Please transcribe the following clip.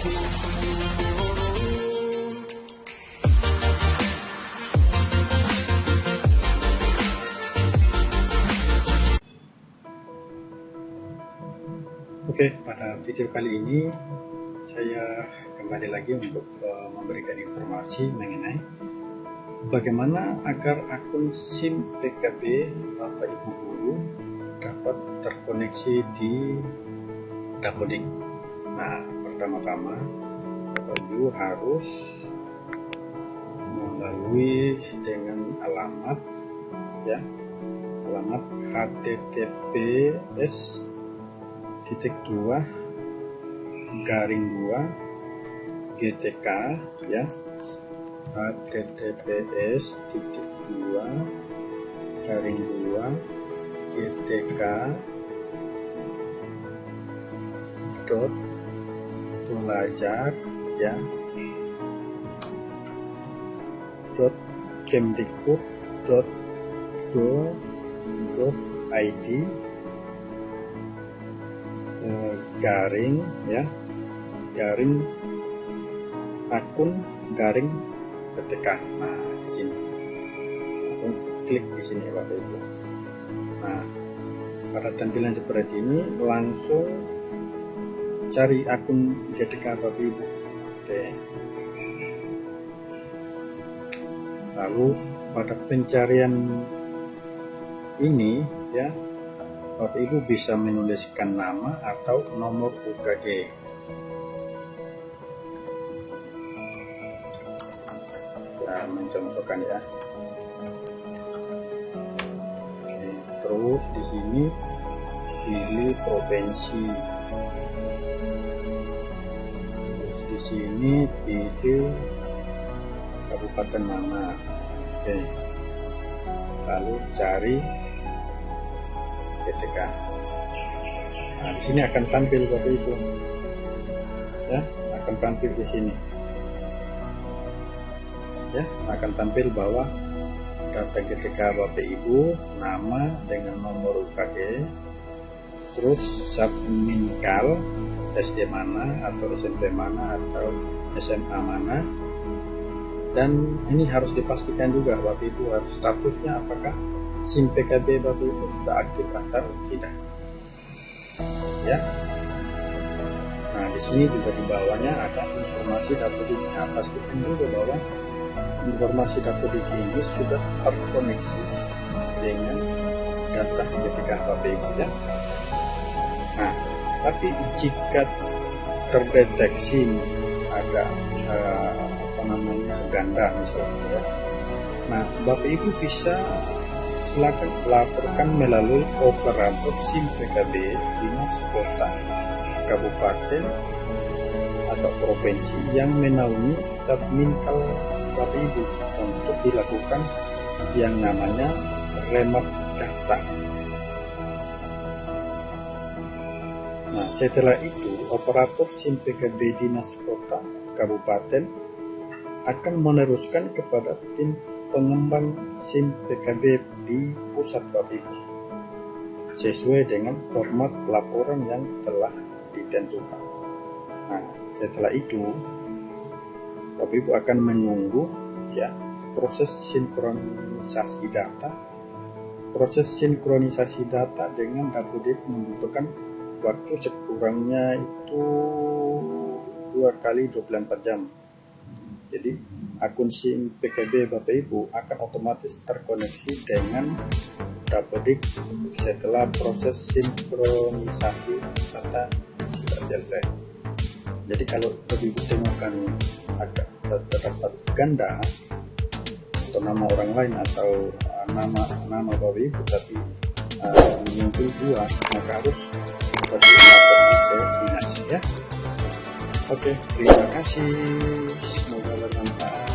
Oke, pada video kali ini saya kembali lagi untuk uh, memberikan informasi mengenai bagaimana agar akun SIM PKB Bapak Ibu Guru dapat terkoneksi di Dapodik. Nah, pertama-tama Ibu harus melalui dengan alamat ya alamat https titik dua garing dua GTK ya https titik dua garing dua GTK dot belajar ya. Dot kemdikbud dot go dot id Eh, garing ya. Garing akun garing ketika nah di sini. Akun klik di sini bapak ibu. Nah pada tampilan seperti ini langsung cari akun ketika bapak ibu oke lalu pada pencarian ini ya Bapak Ibu bisa menuliskan nama atau nomor UKG. Ya, mencontohkan ya. Oke, terus di sini pilih provinsi. Terus di sini pilih kabupaten mana. Oke. Lalu cari GTK. Nah, di sini akan tampil Bapak Ibu. Ya, akan tampil di sini. Ya, akan tampil bahwa data GTK Bapak Ibu, nama dengan nomor UKG, terus subminkal SD mana atau SMP mana atau SMA mana dan ini harus dipastikan juga Bapak Ibu harus statusnya apakah SIM PKB Bapak Ibu sudah aktif atau tidak. Ya. Nah, di sini juga di bawahnya ada informasi dapodik. Nah, pastikan juga bahwa informasi dapodik ini sudah terkoneksi dengan data ketika Bapak Ibu ya. Nah, tapi jika terdeteksi ada uh, apa namanya ganda misalnya ya. Nah, Bapak Ibu bisa silakan laporkan melalui operator SIM PKB dinas kota, kabupaten, atau provinsi yang menaungi subminkal Bapak Ibu untuk dilakukan yang namanya remap data. Nah, setelah itu operator SIM PKB dinas kota, kabupaten akan meneruskan kepada tim pengembang SIM PKB di pusat Bapak Ibu sesuai dengan format laporan yang telah ditentukan. Nah, setelah itu Bapak Ibu akan menunggu ya proses sinkronisasi data. Proses sinkronisasi data dengan Dapodik membutuhkan waktu sekurangnya itu dua kali 24 jam. Jadi akun SIM PKB Bapak Ibu akan otomatis terkoneksi dengan Dapodik setelah proses sinkronisasi data sudah selesai. Jadi kalau Bapak Ibu temukan agak terdapat ganda atau nama orang lain atau uh, nama nama Bapak Ibu tapi uh, muncul dua maka harus ke dinas ya. Oke, terima kasih. Semoga bermanfaat.